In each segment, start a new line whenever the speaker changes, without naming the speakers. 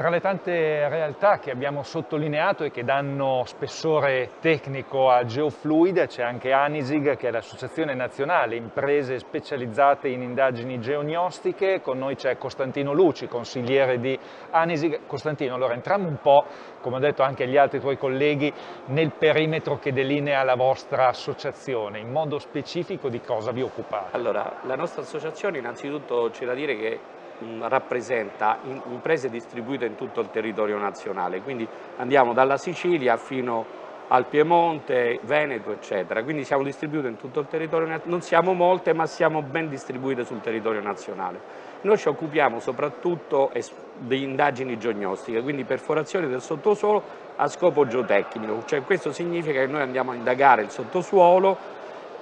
Tra le tante realtà che abbiamo sottolineato e che danno spessore tecnico a Geofluid c'è anche Anisig che è l'associazione nazionale imprese specializzate in indagini geognostiche, con noi c'è Costantino Luci, consigliere di Anisig. Costantino, allora entriamo un po', come ho detto anche agli altri tuoi colleghi, nel perimetro che delinea la vostra associazione, in modo specifico di cosa vi occupate?
Allora, la nostra associazione innanzitutto c'è da dire che rappresenta imprese distribuite in tutto il territorio nazionale, quindi andiamo dalla Sicilia fino al Piemonte, Veneto eccetera, quindi siamo distribuiti in tutto il territorio nazionale, non siamo molte ma siamo ben distribuite sul territorio nazionale. Noi ci occupiamo soprattutto di indagini geognostiche, quindi perforazioni del sottosuolo a scopo geotecnico, cioè questo significa che noi andiamo a indagare il sottosuolo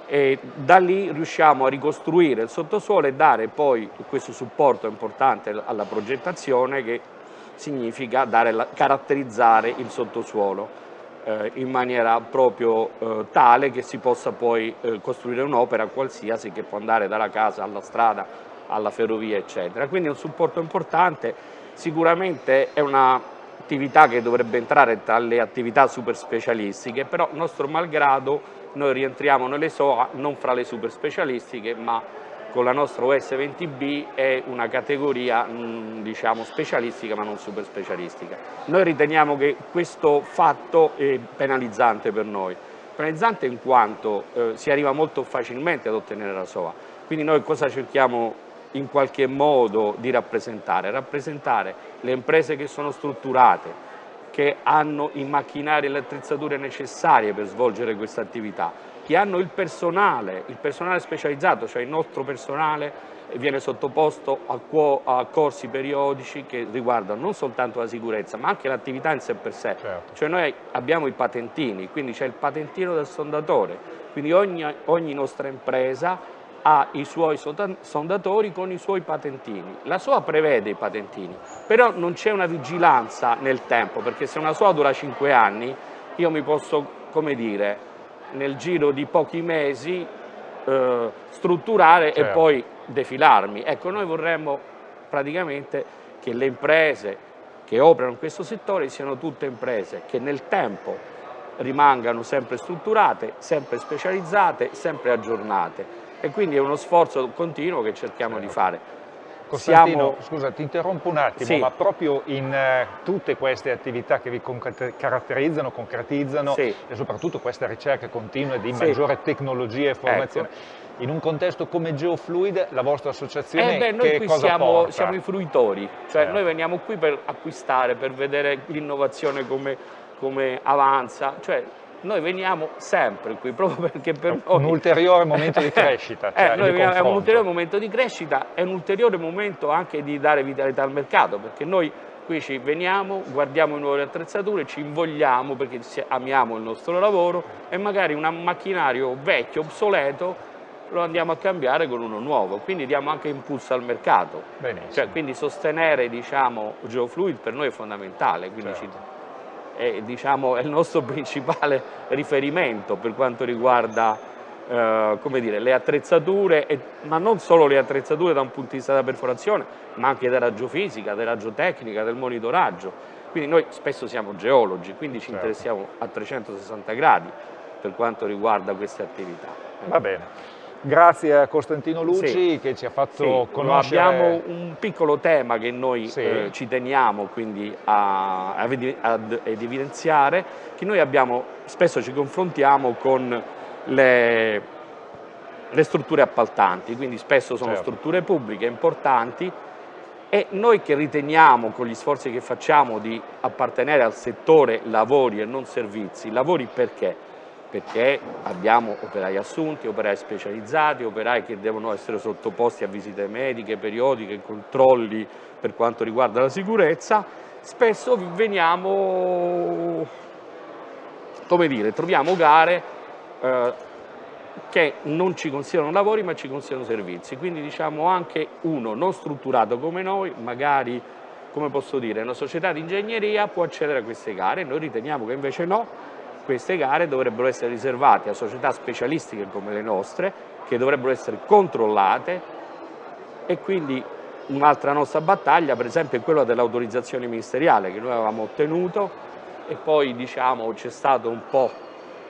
e da lì riusciamo a ricostruire il sottosuolo e dare poi questo supporto importante alla progettazione che significa dare, caratterizzare il sottosuolo eh, in maniera proprio eh, tale che si possa poi eh, costruire un'opera qualsiasi che può andare dalla casa alla strada, alla ferrovia eccetera. Quindi è un supporto importante, sicuramente è un'attività che dovrebbe entrare tra le attività super specialistiche, però nostro malgrado noi rientriamo nelle SOA non fra le super specialistiche ma con la nostra OS20B è una categoria mh, diciamo specialistica ma non super specialistica. Noi riteniamo che questo fatto è penalizzante per noi, penalizzante in quanto eh, si arriva molto facilmente ad ottenere la SOA, quindi noi cosa cerchiamo in qualche modo di rappresentare? Rappresentare le imprese che sono strutturate, che hanno i macchinari e le attrezzature necessarie per svolgere questa attività, che hanno il personale, il personale specializzato, cioè il nostro personale viene sottoposto a, corsi periodici che riguardano non soltanto la sicurezza ma anche l'attività in sé per sé, certo. cioè noi abbiamo i patentini, quindi c'è il patentino del sondatore, quindi ogni, ogni nostra impresa ha i suoi sondatori con i suoi patentini. La SOA prevede i patentini, però non c'è una vigilanza nel tempo, perché se una SOA dura 5 anni, io mi posso, come dire, nel giro di pochi mesi eh, strutturare certo. e poi defilarmi. Ecco, noi vorremmo praticamente che le imprese che operano in questo settore siano tutte imprese che nel tempo rimangano sempre strutturate, sempre specializzate, sempre aggiornate e quindi è uno sforzo continuo che cerchiamo di fare.
Costantino, Siamo... scusa, ti interrompo un attimo, sì. ma proprio in uh, tutte queste attività che vi caratterizzano, concretizzano sì. e soprattutto queste ricerche continue di sì. maggiore tecnologia e formazione, ecco. in un contesto come Geofluid, la vostra associazione
eh beh, noi qui siamo, siamo, i fruitori, cioè eh. noi veniamo qui per acquistare, per vedere l'innovazione come, come avanza, cioè noi veniamo sempre qui, proprio perché per noi...
Un ulteriore momento di crescita.
Eh, cioè, eh, veniamo, è un ulteriore momento di crescita, è un ulteriore momento anche di dare vitalità al mercato, perché noi qui ci veniamo, guardiamo le nuove attrezzature, ci invogliamo perché amiamo il nostro lavoro e magari un macchinario vecchio, obsoleto, lo andiamo a cambiare con uno nuovo, quindi diamo anche impulso al mercato. Cioè, quindi sostenere diciamo, Geofluid per noi è fondamentale, quindi certo. ci è, diciamo, è il nostro principale riferimento per quanto riguarda eh, come dire, le attrezzature, e, ma non solo le attrezzature da un punto di vista della perforazione, ma anche della raggio-fisica, della raggio-tecnica, del monitoraggio. Quindi noi spesso siamo geologi, quindi ci certo. interessiamo a 360 gradi per quanto riguarda queste attività.
Va bene. Grazie a Costantino Luci sì. che ci ha fatto sì, conoscere...
Abbiamo un piccolo tema che noi sì. eh, ci teniamo quindi a, a, ad evidenziare, che noi abbiamo, spesso ci confrontiamo con le, le strutture appaltanti, quindi spesso sono certo. strutture pubbliche importanti e noi che riteniamo con gli sforzi che facciamo di appartenere al settore lavori e non servizi, lavori perché? Perché abbiamo operai assunti, operai specializzati, operai che devono essere sottoposti a visite mediche, periodiche, controlli per quanto riguarda la sicurezza, spesso veniamo, come dire, troviamo gare eh, che non ci considerano lavori ma ci considerano servizi, quindi diciamo anche uno non strutturato come noi, magari come posso dire, una società di ingegneria può accedere a queste gare, noi riteniamo che invece no, queste gare dovrebbero essere riservate a società specialistiche come le nostre, che dovrebbero essere controllate e quindi un'altra nostra battaglia per esempio è quella dell'autorizzazione ministeriale che noi avevamo ottenuto e poi diciamo c'è stato un po'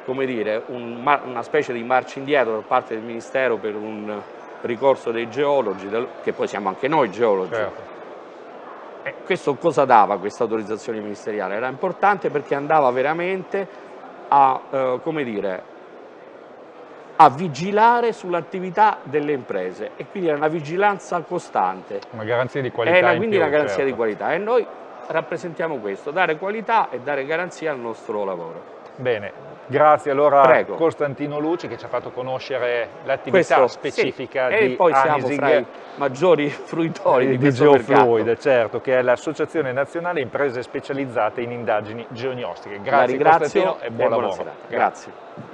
come dire un, una specie di marcia indietro da parte del Ministero per un ricorso dei geologi che poi siamo anche noi geologi certo. e questo cosa dava questa autorizzazione ministeriale? Era importante perché andava veramente a eh, come dire a vigilare sull'attività delle imprese e quindi era una vigilanza costante.
Una garanzia di qualità.
Era quindi più, una garanzia certo. di qualità e noi rappresentiamo questo, dare qualità e dare garanzia al nostro lavoro.
Bene, grazie allora Prego. Costantino Luci che ci ha fatto conoscere l'attività specifica sì.
di
E poi
Anisig, siamo fra i maggiori fruitori di,
di Geofluid, certo, che è l'Associazione Nazionale Imprese Specializzate in Indagini Geognostiche. Grazie Costantino e buon lavoro.
Grazie.